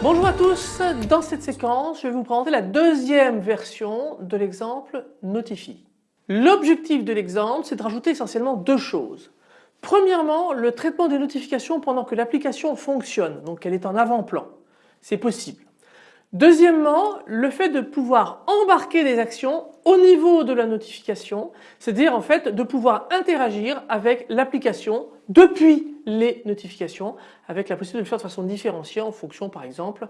Bonjour à tous, dans cette séquence je vais vous présenter la deuxième version de l'exemple Notify. L'objectif de l'exemple c'est de rajouter essentiellement deux choses. Premièrement le traitement des notifications pendant que l'application fonctionne, donc elle est en avant-plan, c'est possible. Deuxièmement, le fait de pouvoir embarquer des actions au niveau de la notification, c'est-à-dire en fait de pouvoir interagir avec l'application depuis les notifications avec la possibilité de le faire de façon différenciée en fonction par exemple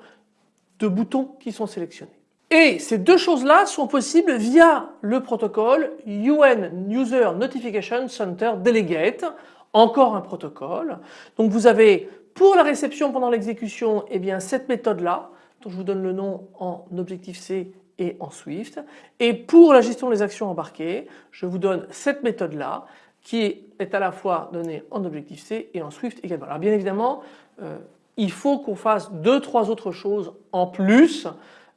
de boutons qui sont sélectionnés. Et ces deux choses-là sont possibles via le protocole UN User Notification Center Delegate, encore un protocole. Donc vous avez pour la réception pendant l'exécution eh bien cette méthode-là dont je vous donne le nom en Objective-C et en Swift. Et pour la gestion des actions embarquées, je vous donne cette méthode-là qui est à la fois donnée en Objective-C et en Swift également. Alors bien évidemment, euh, il faut qu'on fasse deux, trois autres choses en plus,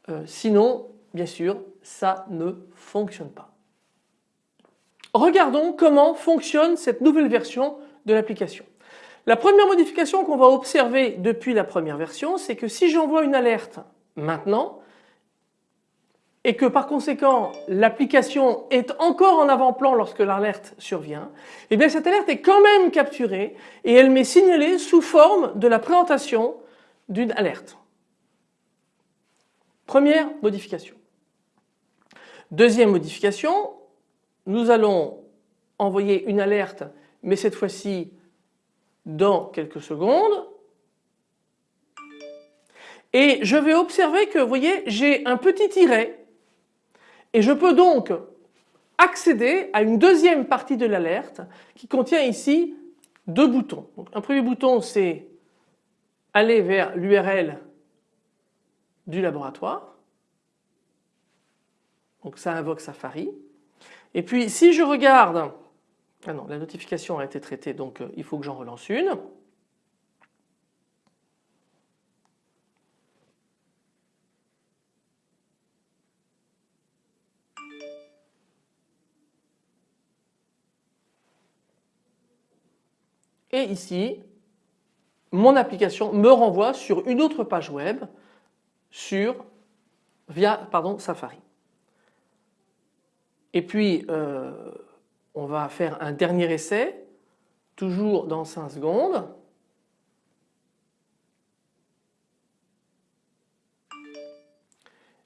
euh, sinon bien sûr ça ne fonctionne pas. Regardons comment fonctionne cette nouvelle version de l'application. La première modification qu'on va observer depuis la première version, c'est que si j'envoie une alerte maintenant et que par conséquent l'application est encore en avant-plan lorsque l'alerte survient, eh bien cette alerte est quand même capturée et elle m'est signalée sous forme de la présentation d'une alerte. Première modification. Deuxième modification, nous allons envoyer une alerte mais cette fois-ci dans quelques secondes. Et je vais observer que vous voyez j'ai un petit tiret et je peux donc accéder à une deuxième partie de l'alerte qui contient ici deux boutons. Un premier bouton c'est aller vers l'URL du laboratoire. Donc ça invoque Safari. Et puis si je regarde ah non, la notification a été traitée donc euh, il faut que j'en relance une. Et ici, mon application me renvoie sur une autre page web sur via Safari. Et puis euh, on va faire un dernier essai, toujours dans 5 secondes.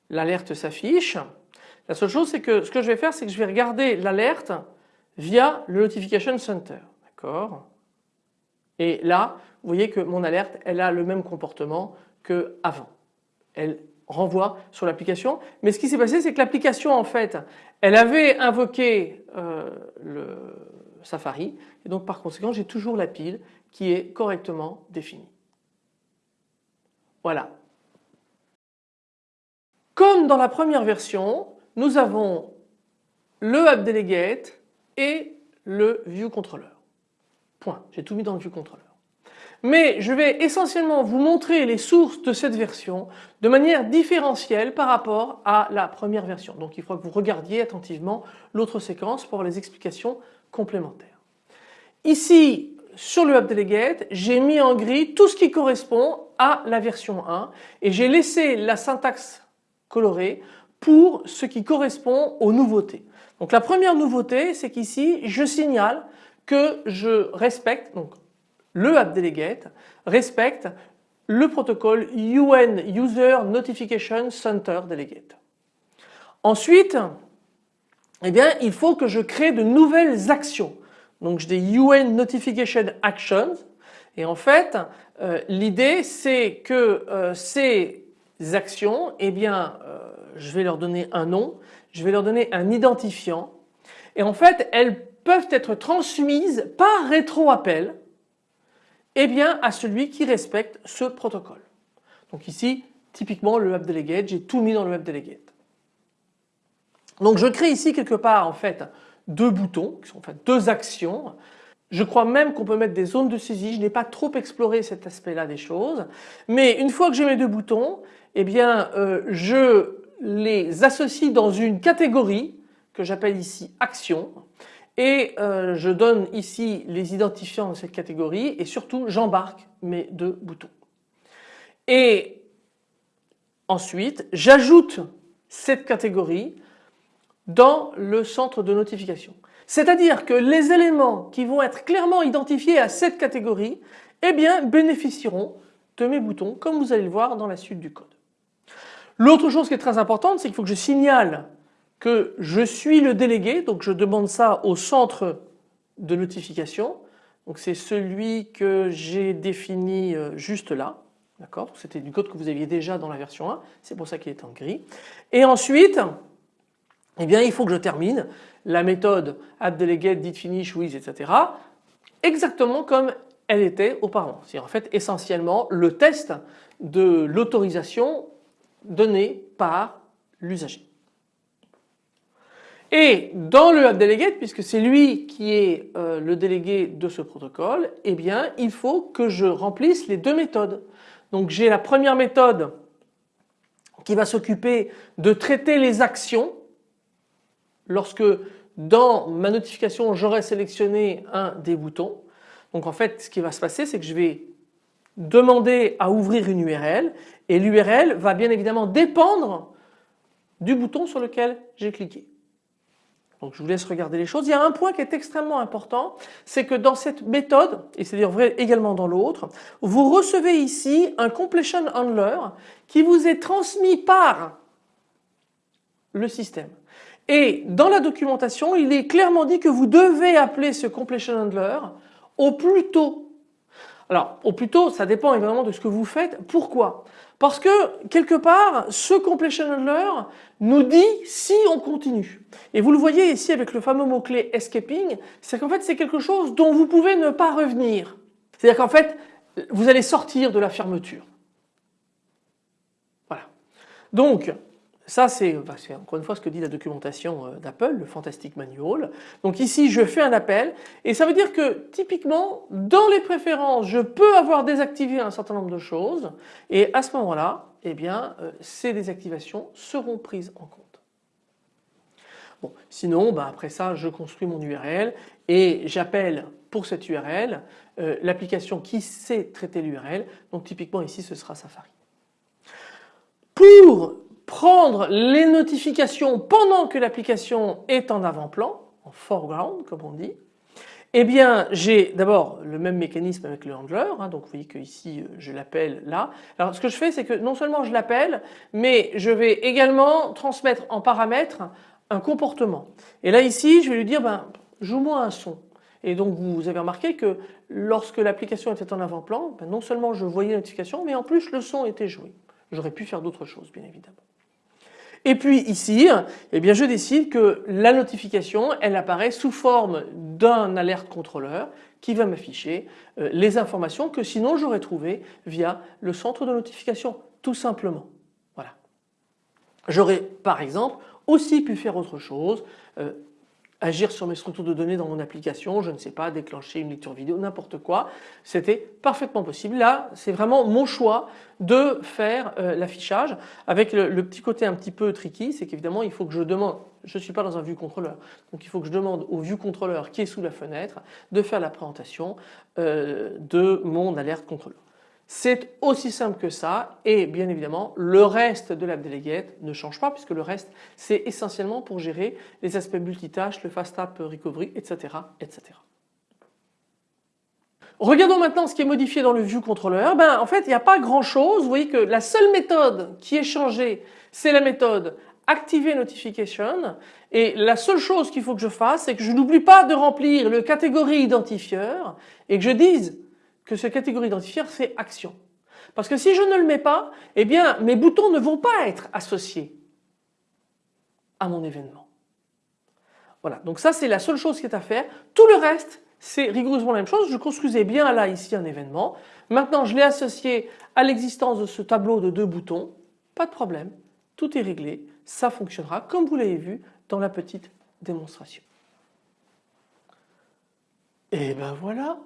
L'alerte s'affiche. La seule chose c'est que ce que je vais faire c'est que je vais regarder l'alerte via le Notification Center. D'accord? Et là vous voyez que mon alerte elle a le même comportement que avant. Elle renvoie sur l'application. Mais ce qui s'est passé c'est que l'application en fait elle avait invoqué euh, le Safari et donc par conséquent j'ai toujours la pile qui est correctement définie. Voilà. Comme dans la première version nous avons le App Delegate et le View Controller. Point. J'ai tout mis dans le View Controller mais je vais essentiellement vous montrer les sources de cette version de manière différentielle par rapport à la première version. Donc il faut que vous regardiez attentivement l'autre séquence pour les explications complémentaires. Ici sur le App Delegate j'ai mis en gris tout ce qui correspond à la version 1 et j'ai laissé la syntaxe colorée pour ce qui correspond aux nouveautés. Donc la première nouveauté c'est qu'ici je signale que je respecte donc le App Delegate respecte le protocole UN User Notification Center Delegate. Ensuite, eh bien, il faut que je crée de nouvelles actions. Donc j'ai des UN Notification Actions et en fait euh, l'idée c'est que euh, ces actions, eh bien, euh, je vais leur donner un nom, je vais leur donner un identifiant et en fait elles peuvent être transmises par rétro-appel eh bien à celui qui respecte ce protocole. Donc ici typiquement le Web Delegate, j'ai tout mis dans le Web Delegate. Donc je crée ici quelque part en fait deux boutons qui sont en fait deux actions. Je crois même qu'on peut mettre des zones de saisie. Je n'ai pas trop exploré cet aspect-là des choses. Mais une fois que j'ai mes deux boutons, eh bien euh, je les associe dans une catégorie que j'appelle ici action et euh, je donne ici les identifiants de cette catégorie et surtout j'embarque mes deux boutons. Et ensuite j'ajoute cette catégorie dans le centre de notification. C'est-à-dire que les éléments qui vont être clairement identifiés à cette catégorie eh bien, bénéficieront de mes boutons comme vous allez le voir dans la suite du code. L'autre chose qui est très importante c'est qu'il faut que je signale que je suis le délégué donc je demande ça au centre de notification donc c'est celui que j'ai défini euh, juste là d'accord? C'était du code que vous aviez déjà dans la version 1 c'est pour ça qu'il est en gris et ensuite eh bien il faut que je termine la méthode addDelegate, didFinish, with, etc. exactement comme elle était auparavant. C'est en fait essentiellement le test de l'autorisation donnée par l'usager. Et dans le addDelegate, puisque c'est lui qui est euh, le délégué de ce protocole, eh bien il faut que je remplisse les deux méthodes. Donc j'ai la première méthode qui va s'occuper de traiter les actions lorsque dans ma notification j'aurai sélectionné un des boutons. Donc en fait ce qui va se passer c'est que je vais demander à ouvrir une URL et l'URL va bien évidemment dépendre du bouton sur lequel j'ai cliqué. Donc je vous laisse regarder les choses. Il y a un point qui est extrêmement important, c'est que dans cette méthode, et c'est-à-dire vrai également dans l'autre, vous recevez ici un completion handler qui vous est transmis par le système. Et dans la documentation, il est clairement dit que vous devez appeler ce completion handler au plus tôt. Alors au plus tôt, ça dépend évidemment de ce que vous faites. Pourquoi? Parce que quelque part, ce completion handler nous dit si on continue. Et vous le voyez ici avec le fameux mot-clé escaping, c'est qu'en fait c'est quelque chose dont vous pouvez ne pas revenir. C'est-à-dire qu'en fait, vous allez sortir de la fermeture. Voilà. Donc, ça bah, c'est encore une fois ce que dit la documentation euh, d'Apple, le Fantastic Manual. Donc ici je fais un appel et ça veut dire que typiquement dans les préférences je peux avoir désactivé un certain nombre de choses et à ce moment-là eh bien euh, ces désactivations seront prises en compte. Bon, sinon bah, après ça je construis mon URL et j'appelle pour cette URL euh, l'application qui sait traiter l'URL donc typiquement ici ce sera Safari. Pour prendre les notifications pendant que l'application est en avant-plan, en foreground comme on dit, eh bien j'ai d'abord le même mécanisme avec le handler, hein, donc vous voyez que ici euh, je l'appelle là. Alors ce que je fais c'est que non seulement je l'appelle mais je vais également transmettre en paramètre un comportement. Et là ici je vais lui dire ben, joue-moi un son. Et donc vous avez remarqué que lorsque l'application était en avant-plan, ben, non seulement je voyais la notification mais en plus le son était joué. J'aurais pu faire d'autres choses bien évidemment. Et puis ici, eh bien je décide que la notification, elle apparaît sous forme d'un alerte contrôleur qui va m'afficher euh, les informations que sinon j'aurais trouvées via le centre de notification, tout simplement. Voilà. J'aurais par exemple aussi pu faire autre chose, euh, agir sur mes structures de données dans mon application, je ne sais pas, déclencher une lecture vidéo, n'importe quoi. C'était parfaitement possible. Là, c'est vraiment mon choix de faire euh, l'affichage avec le, petit côté un petit peu tricky, c'est qu'évidemment il faut que je demande, je ne suis pas dans un vue contrôleur, donc il faut que je demande au vue contrôleur qui est sous la fenêtre de faire la présentation euh, de mon alerte contrôleur. C'est aussi simple que ça et bien évidemment le reste de l'app delegate ne change pas puisque le reste c'est essentiellement pour gérer les aspects multitâches, le fast app recovery etc. etc. Regardons maintenant ce qui est modifié dans le view controller. Ben, en fait il n'y a pas grand chose. Vous voyez que la seule méthode qui est changée c'est la méthode activer notification et la seule chose qu'il faut que je fasse c'est que je n'oublie pas de remplir le catégorie identifieur et que je dise que ce catégorie identifieur c'est action. Parce que si je ne le mets pas, eh bien mes boutons ne vont pas être associés à mon événement. Voilà, donc ça c'est la seule chose qui est à faire. Tout le reste c'est rigoureusement la même chose. Je construisais bien là ici un événement. Maintenant je l'ai associé à l'existence de ce tableau de deux boutons. Pas de problème, tout est réglé, ça fonctionnera comme vous l'avez vu dans la petite démonstration. Et ben voilà,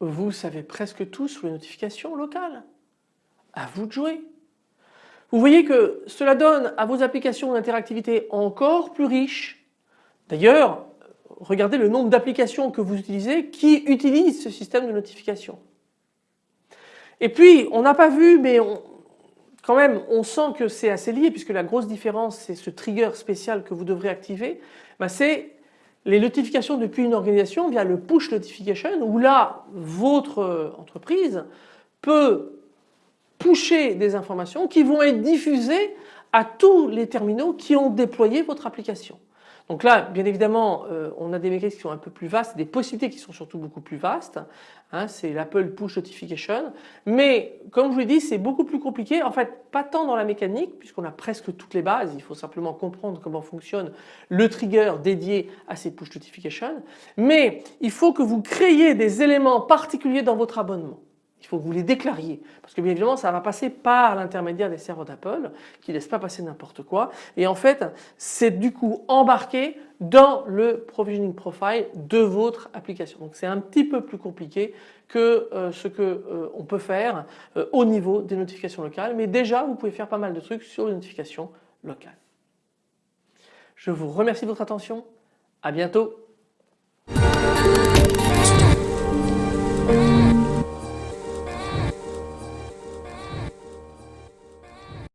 vous savez presque tout sur les notifications locales. À vous de jouer. Vous voyez que cela donne à vos applications d'interactivité encore plus riches. D'ailleurs, regardez le nombre d'applications que vous utilisez qui utilisent ce système de notification. Et puis, on n'a pas vu, mais quand même, on sent que c'est assez lié puisque la grosse différence, c'est ce trigger spécial que vous devrez activer. Ben, c'est les notifications depuis une organisation via le push notification où là, votre entreprise peut pusher des informations qui vont être diffusées à tous les terminaux qui ont déployé votre application. Donc là, bien évidemment, euh, on a des mécanismes qui sont un peu plus vastes, des possibilités qui sont surtout beaucoup plus vastes. Hein, c'est l'Apple Push Notification. Mais comme je vous l'ai dit, c'est beaucoup plus compliqué. En fait, pas tant dans la mécanique, puisqu'on a presque toutes les bases. Il faut simplement comprendre comment fonctionne le trigger dédié à ces Push Notifications. Mais il faut que vous créiez des éléments particuliers dans votre abonnement. Il faut que vous les déclariez parce que bien évidemment ça va passer par l'intermédiaire des serveurs d'Apple qui ne laissent pas passer n'importe quoi et en fait c'est du coup embarqué dans le provisioning profile de votre application. Donc c'est un petit peu plus compliqué que euh, ce que euh, on peut faire euh, au niveau des notifications locales mais déjà vous pouvez faire pas mal de trucs sur les notifications locales. Je vous remercie de votre attention. À bientôt.